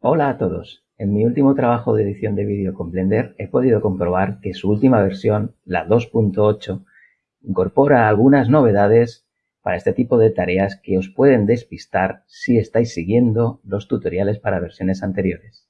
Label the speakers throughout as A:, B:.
A: Hola a todos. En mi último trabajo de edición de vídeo con Blender he podido comprobar que su última versión, la 2.8, incorpora algunas novedades para este tipo de tareas que os pueden despistar si estáis siguiendo los tutoriales para versiones anteriores.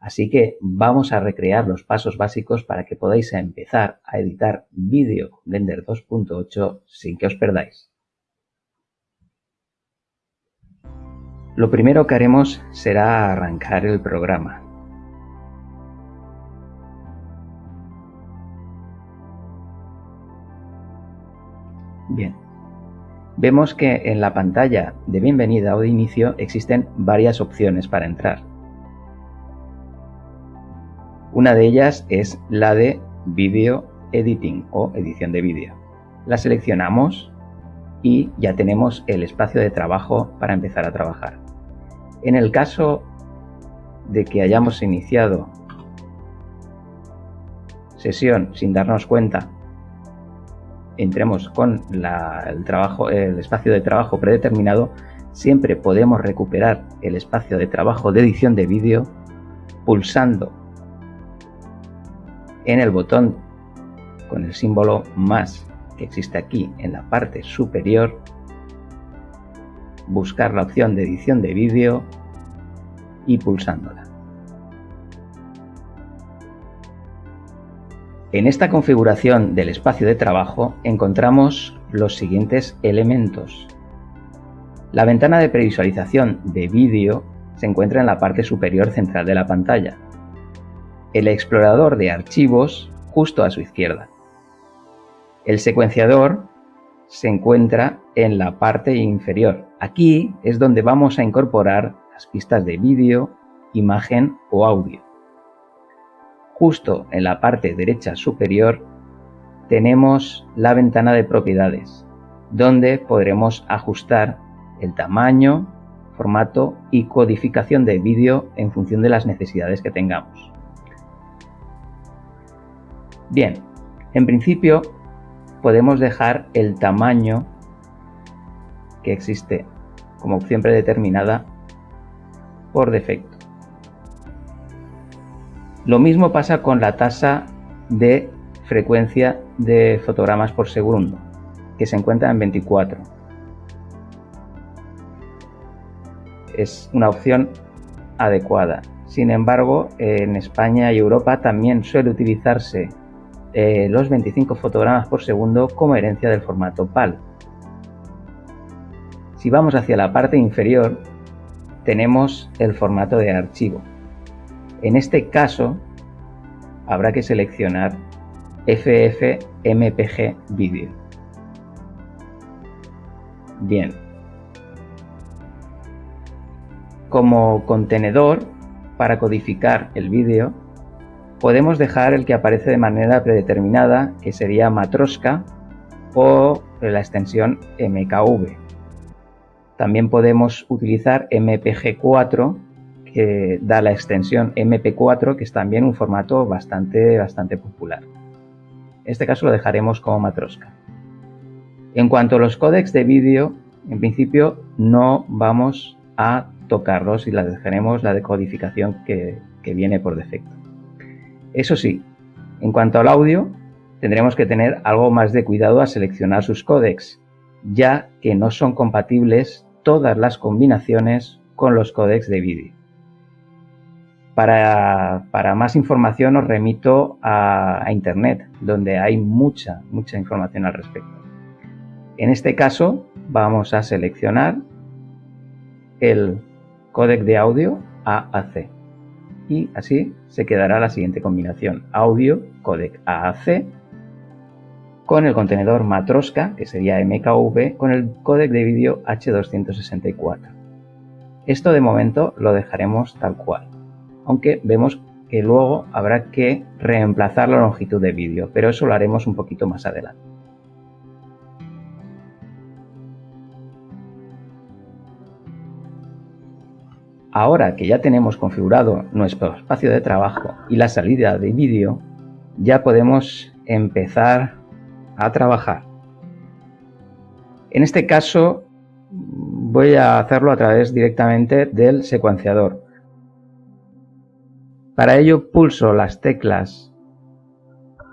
A: Así que vamos a recrear los pasos básicos para que podáis empezar a editar vídeo con Blender 2.8 sin que os perdáis. Lo primero que haremos será arrancar el programa. Bien, vemos que en la pantalla de bienvenida o de inicio existen varias opciones para entrar. Una de ellas es la de Video Editing o edición de vídeo. La seleccionamos y ya tenemos el espacio de trabajo para empezar a trabajar. En el caso de que hayamos iniciado sesión sin darnos cuenta, entremos con el, espacio de trabajo predeterminado, siempre podemos recuperar el espacio de trabajo de edición de vídeo pulsando en el botón con el símbolo más que existe aquí en la parte superior buscar la opción de edición de vídeo y pulsándola. En esta configuración del espacio de trabajo encontramos los siguientes elementos. La ventana de previsualización de vídeo se encuentra en la parte superior central de la pantalla. El explorador de archivos justo a su izquierda. El secuenciador se encuentra en la parte inferior. Aquí es donde vamos a incorporar las pistas de vídeo, imagen o audio. Justo en la parte derecha superior tenemos la ventana de propiedades, donde podremos ajustar el tamaño, formato y codificación de vídeo en función de las necesidades que tengamos. Bien, en principio podemos dejar el tamaño que existe como opción predeterminada por defecto. Lo mismo pasa con la tasa de frecuencia de fotogramas por segundo, que se encuentra en 24. Es una opción adecuada. Sin embargo, en España y Europa también suele utilizarse eh, los 25 fotogramas por segundo como herencia del formato PAL. Si vamos hacia la parte inferior, tenemos el formato de archivo. En este caso, habrá que seleccionar FFmpeg Video. Bien. Como contenedor para codificar el vídeo, podemos dejar el que aparece de manera predeterminada, que sería Matroska o la extensión MKV. También podemos utilizar MPG4 que da la extensión MP4 que es también un formato bastante, bastante popular. En este caso lo dejaremos como Matroska. En cuanto a los códecs de vídeo, en principio no vamos a tocarlos y la dejaremos la decodificación que, que viene por defecto. Eso sí, en cuanto al audio, tendremos que tener algo más de cuidado a seleccionar sus códecs, ya que no son compatibles todas las combinaciones con los códecs de vídeo. Para, más información os remito a, a, Internet, donde hay mucha, mucha información al respecto. En este caso vamos a seleccionar el códec de audio AAC y así se quedará la siguiente combinación audio codec AAC con el contenedor Matroska, que sería MKV, con el códec de vídeo H264. Esto de momento lo dejaremos tal cual, aunque vemos que luego habrá que reemplazar la longitud de vídeo, pero eso lo haremos un poquito más adelante. Ahora que ya tenemos configurado nuestro espacio de trabajo y la salida de vídeo, ya podemos empezar a trabajar. En este caso voy a hacerlo a través directamente del secuenciador. Para ello pulso las teclas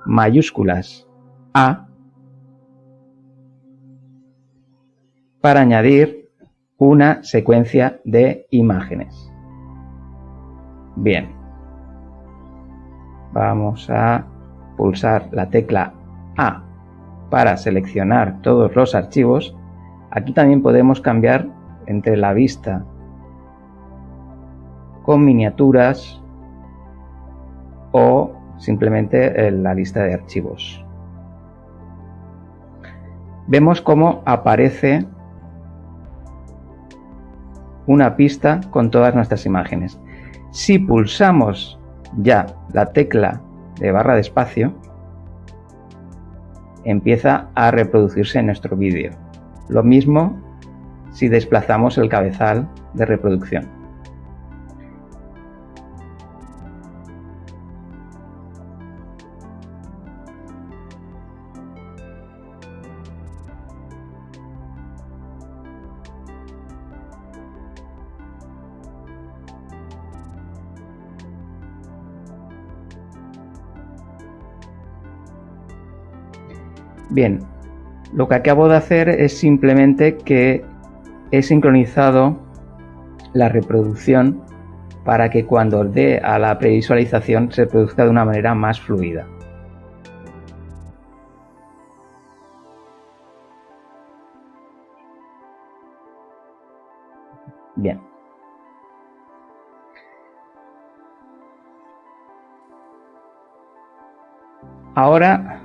A: mayúsculas A para añadir una secuencia de imágenes. Bien, vamos a pulsar la tecla A para seleccionar todos los archivos. Aquí también podemos cambiar entre la vista con miniaturas o simplemente la lista de archivos. Vemos cómo aparece una pista con todas nuestras imágenes. Si pulsamos ya la tecla de barra de espacio, empieza a reproducirse nuestro vídeo. Lo mismo si desplazamos el cabezal de reproducción. Bien, lo que acabo de hacer es simplemente que he sincronizado la reproducción para que cuando dé a la previsualización se produzca de una manera más fluida. Bien. Ahora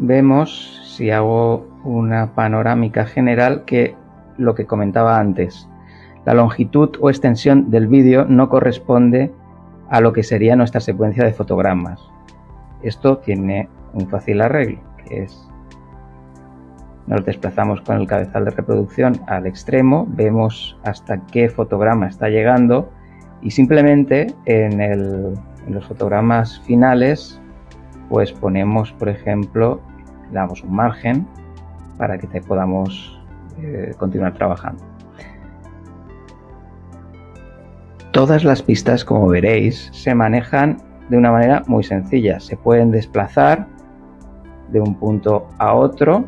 A: vemos, si hago una panorámica general, que lo que comentaba antes, la longitud o extensión del vídeo no corresponde a lo que sería nuestra secuencia de fotogramas. Esto tiene un fácil arreglo, que es nos desplazamos con el cabezal de reproducción al extremo, vemos hasta qué fotograma está llegando y simplemente en, en los fotogramas finales pues ponemos por ejemplo damos un margen para que podamos eh, continuar trabajando. Todas las pistas, como veréis, se manejan de una manera muy sencilla. Se pueden desplazar de un punto a otro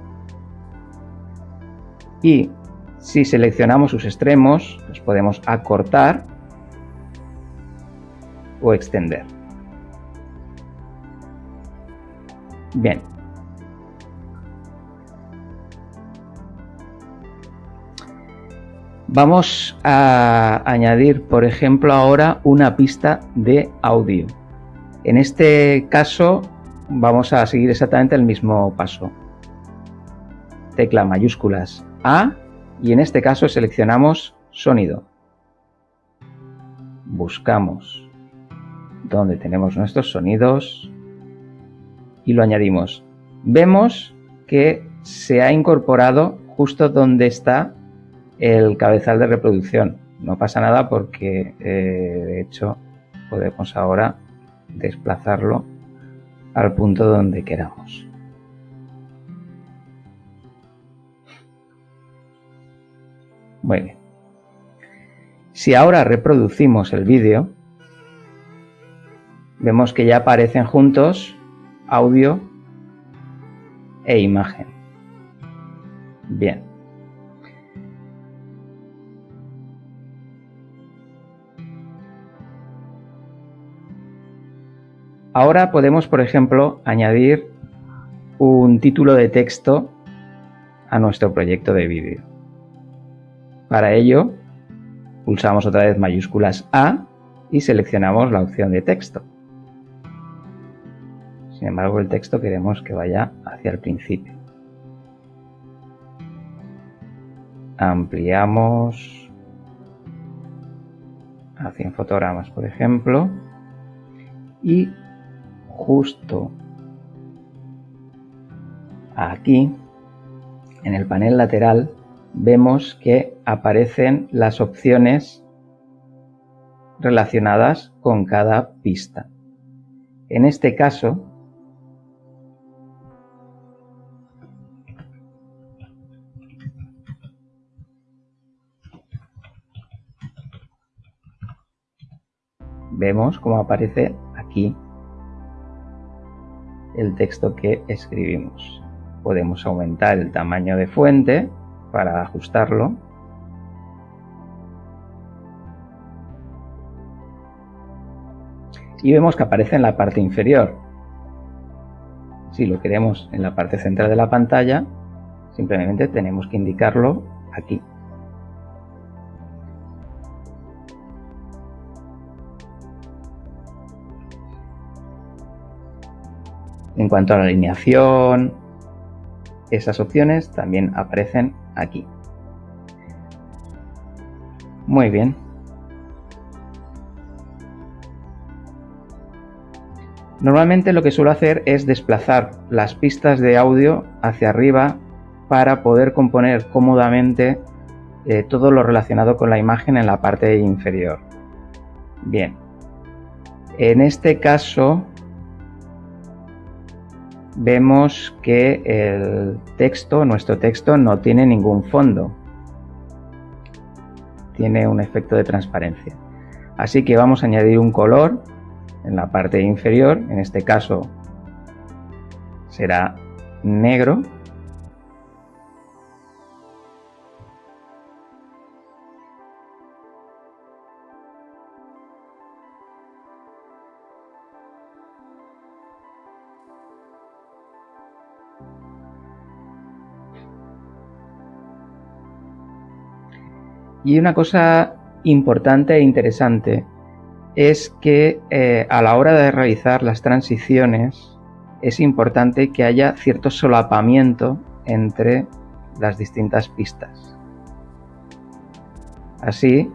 A: y si seleccionamos sus extremos, los podemos acortar o extender. Bien, Vamos a añadir, por ejemplo, ahora una pista de audio. En este caso vamos a seguir exactamente el mismo paso. Tecla mayúsculas A y en este caso seleccionamos sonido. Buscamos donde tenemos nuestros sonidos y lo añadimos. Vemos que se ha incorporado justo donde está el cabezal de reproducción. No pasa nada porque eh, de hecho podemos ahora desplazarlo al punto donde queramos. Muy bien. Si ahora reproducimos el vídeo, vemos que ya aparecen juntos audio e imagen. Bien. Ahora podemos, por ejemplo, añadir un título de texto a nuestro proyecto de vídeo. Para ello, pulsamos otra vez mayúsculas A y seleccionamos la opción de texto. Sin embargo, el texto queremos que vaya hacia el principio. Ampliamos a 100 fotogramas, por ejemplo, y justo aquí, en el panel lateral, vemos que aparecen las opciones relacionadas con cada pista. En este caso, vemos cómo aparece aquí el texto que escribimos. Podemos aumentar el tamaño de fuente para ajustarlo. Y vemos que aparece en la parte inferior. Si lo queremos en la parte central de la pantalla, simplemente tenemos que indicarlo aquí. Cuanto a la alineación, esas opciones también aparecen aquí. Muy bien. Normalmente lo que suelo hacer es desplazar las pistas de audio hacia arriba para poder componer cómodamente eh, todo lo relacionado con la imagen en la parte inferior. Bien, en este caso vemos que el texto, nuestro texto, no tiene ningún fondo. Tiene un efecto de transparencia. Así que vamos a añadir un color en la parte inferior, en este caso será negro. Y una cosa importante e interesante es que eh, a la hora de realizar las transiciones es importante que haya cierto solapamiento entre las distintas pistas. Así,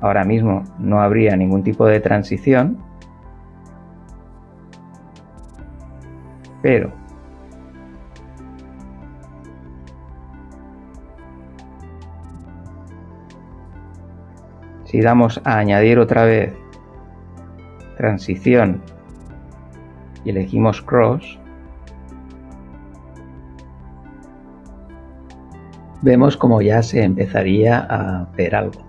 A: ahora mismo no habría ningún tipo de transición, pero Si damos a añadir otra vez transición y elegimos cross, vemos como ya se empezaría a ver algo.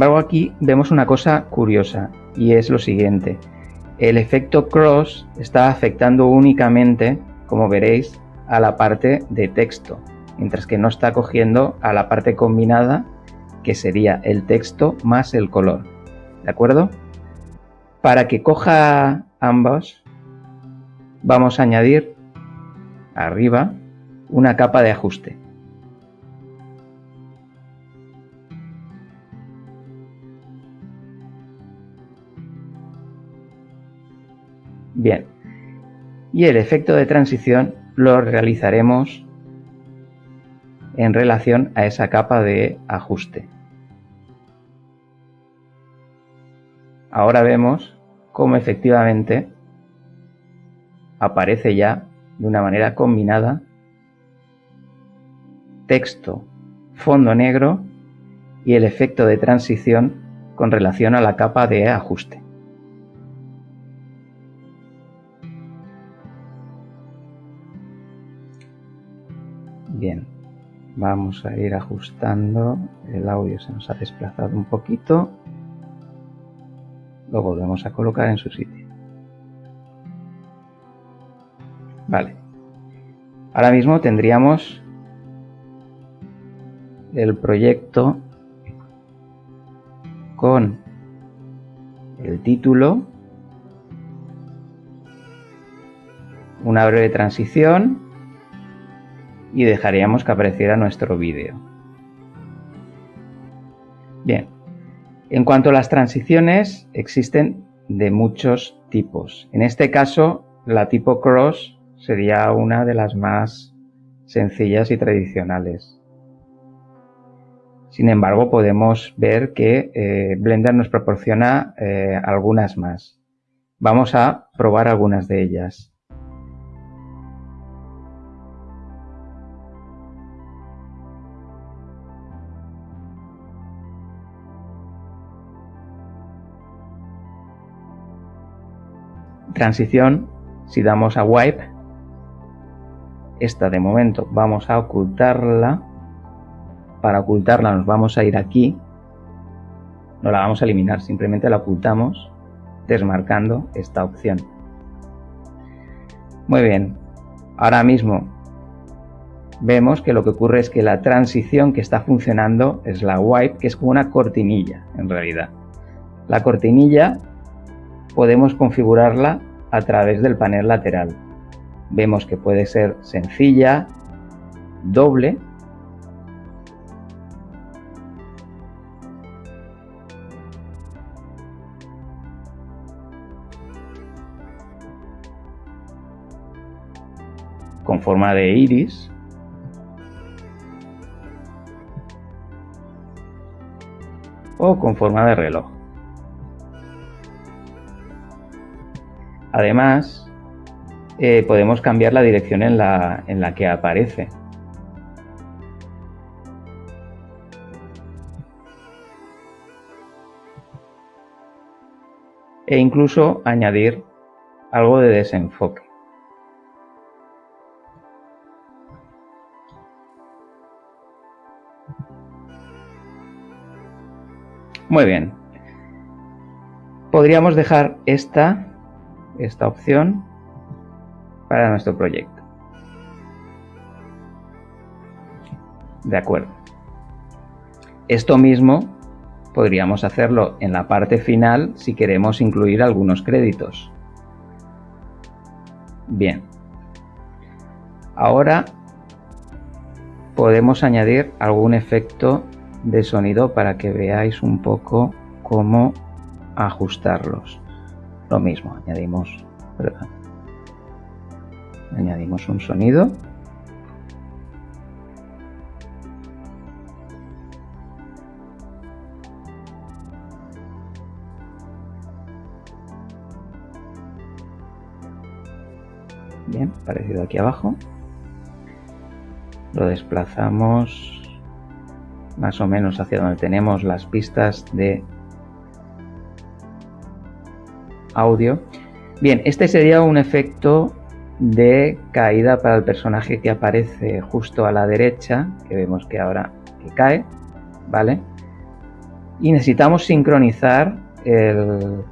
A: Embargo, aquí vemos una cosa curiosa y es lo siguiente. El efecto cross está afectando únicamente, como veréis, a la parte de texto, mientras que no está cogiendo a la parte combinada, que sería el texto más el color. ¿De acuerdo? Para que coja ambos, vamos a añadir arriba una capa de ajuste. Bien. Y el efecto de transición lo realizaremos en relación a esa capa de ajuste. Ahora vemos cómo efectivamente aparece ya de una manera combinada texto, fondo negro y el efecto de transición con relación a la capa de ajuste. Vamos a ir ajustando. El audio se nos ha desplazado un poquito. Lo volvemos a colocar en su sitio. Vale. Ahora mismo tendríamos el proyecto con el título, una breve transición y dejaríamos que apareciera nuestro vídeo. Bien, en cuanto a las transiciones, existen de muchos tipos. En este caso, la tipo cross sería una de las más sencillas y tradicionales. Sin embargo, podemos ver que eh, Blender nos proporciona eh, algunas más. Vamos a probar algunas de ellas. Transición, si damos a wipe, esta de momento vamos a ocultarla. Para ocultarla nos vamos a ir aquí. No la vamos a eliminar, simplemente la ocultamos desmarcando esta opción. Muy bien, ahora mismo vemos que lo que ocurre es que la transición que está funcionando es la wipe, que es como una cortinilla en realidad. La cortinilla podemos configurarla a través del panel lateral. Vemos que puede ser sencilla, doble, con forma de iris o con forma de reloj. Además, eh, podemos cambiar la dirección en la, en la que aparece. E incluso añadir algo de desenfoque. Muy bien. Podríamos dejar esta, esta opción para nuestro proyecto. De acuerdo. Esto mismo podríamos hacerlo en la parte final si queremos incluir algunos créditos. Bien. Ahora podemos añadir algún efecto de sonido para que veáis un poco cómo ajustarlos. Lo mismo, añadimos, añadimos un sonido. Bien, parecido aquí abajo. Lo desplazamos más o menos hacia donde tenemos las pistas de audio. Bien, este sería un efecto de caída para el personaje que aparece justo a la derecha, que vemos que ahora que cae, ¿vale? Y necesitamos sincronizar el,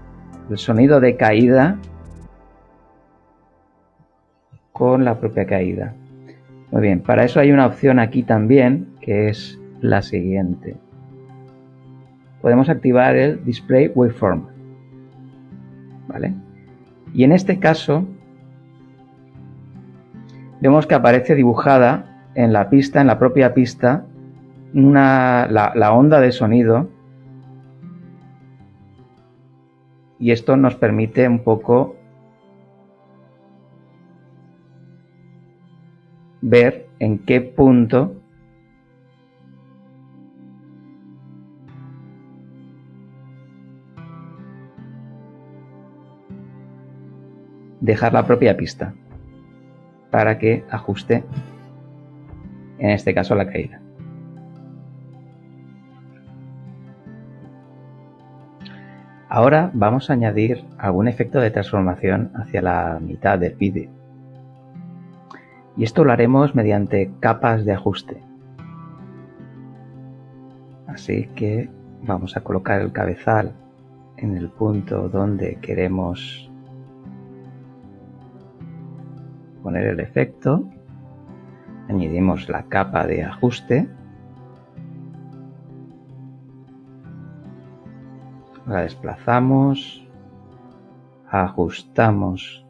A: el sonido de caída con la propia caída. Muy bien, para eso hay una opción aquí también, que es la siguiente. Podemos activar el Display Waveform. Y en este caso vemos que aparece dibujada en la pista, en la propia pista, una, la onda de sonido. Y esto nos permite un poco ver en qué punto dejar la propia pista para que ajuste en este caso la caída. Ahora vamos a añadir algún efecto de transformación hacia la mitad del vídeo. Y esto lo haremos mediante capas de ajuste. Así que vamos a colocar el cabezal en el punto donde queremos poner el efecto, añadimos la capa de ajuste, la desplazamos, ajustamos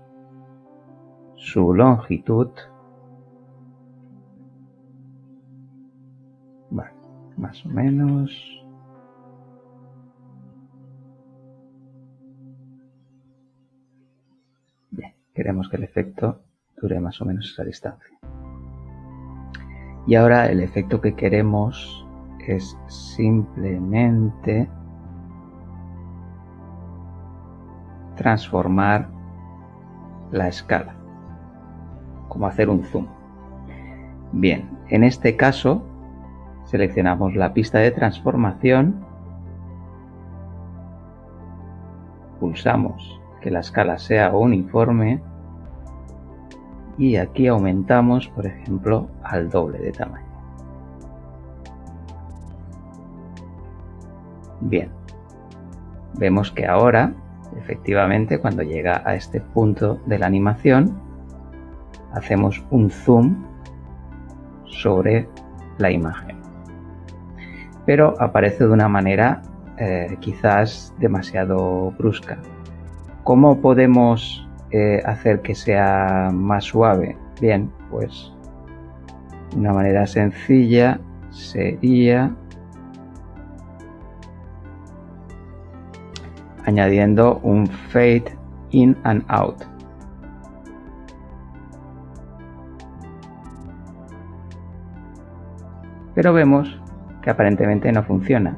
A: su longitud, más o menos, queremos que el efecto dure más o menos esa distancia. Y ahora el efecto que queremos es simplemente transformar la escala, como hacer un zoom. Bien, en este caso seleccionamos la pista de transformación, pulsamos que la escala sea uniforme y aquí aumentamos, por ejemplo, al doble de tamaño. Bien, vemos que ahora, efectivamente, cuando llega a este punto de la animación, hacemos un zoom sobre la imagen. Pero aparece de una manera eh, quizás demasiado brusca. ¿Cómo podemos eh, hacer que sea más suave? Bien, pues una manera sencilla sería añadiendo un fade in and out. Pero vemos que aparentemente no funciona.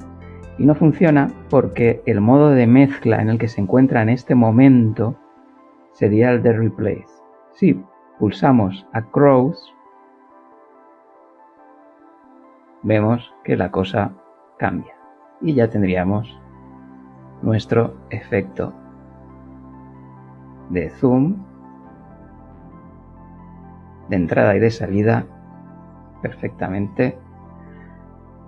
A: Y no funciona porque el modo de mezcla en el que se encuentra en este momento sería el de Replace. Si pulsamos a Crows, vemos que la cosa cambia y ya tendríamos nuestro efecto de zoom de entrada y de salida perfectamente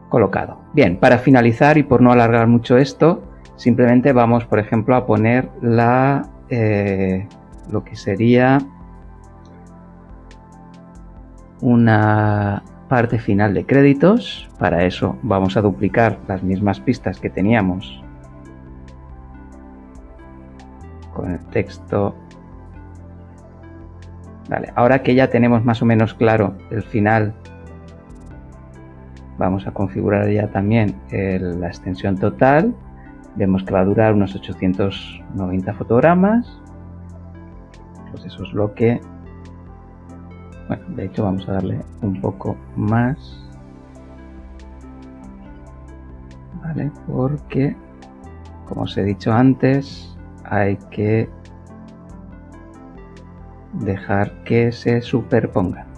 A: colocado. Bien, para finalizar y por no alargar mucho esto, simplemente vamos, por ejemplo, a poner la, eh, lo que sería una parte final de créditos. Para eso vamos a duplicar las mismas pistas que teníamos con el texto. Vale, ahora que ya tenemos más o menos claro el final, vamos a configurar ya también la extensión total. Vemos que va a durar unos 890 fotogramas. Pues eso es lo que... Bueno, de hecho vamos a darle un poco más. ¿Vale? Porque, como os he dicho antes, hay que dejar que se superpongan.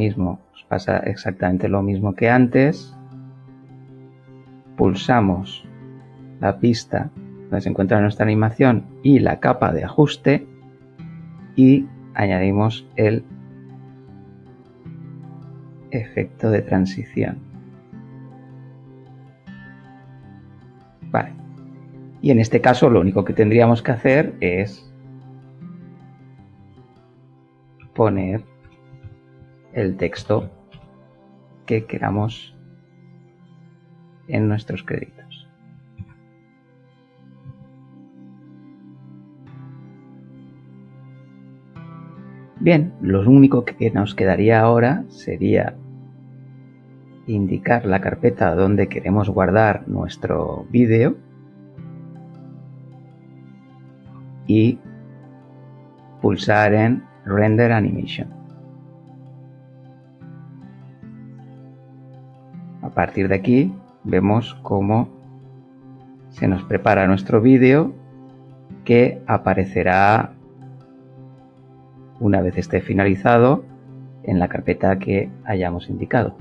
A: Mismo os pasa exactamente lo mismo que antes. Pulsamos la pista donde se encuentra nuestra animación y la capa de ajuste y añadimos el efecto de transición. Vale. Y en este caso lo único que tendríamos que hacer es poner el texto que queramos en nuestros créditos. Bien, lo único que nos quedaría ahora sería indicar la carpeta donde queremos guardar nuestro vídeo y pulsar en Render Animation. A partir de aquí vemos cómo se nos prepara nuestro vídeo que aparecerá una vez esté finalizado en la carpeta que hayamos indicado.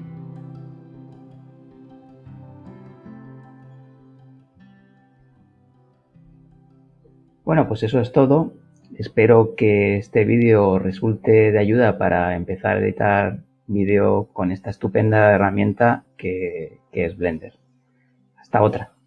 A: Bueno, pues eso es todo. Espero que este vídeo resulte de ayuda para empezar a editar vídeo con esta estupenda herramienta que, que es Blender. Hasta otra.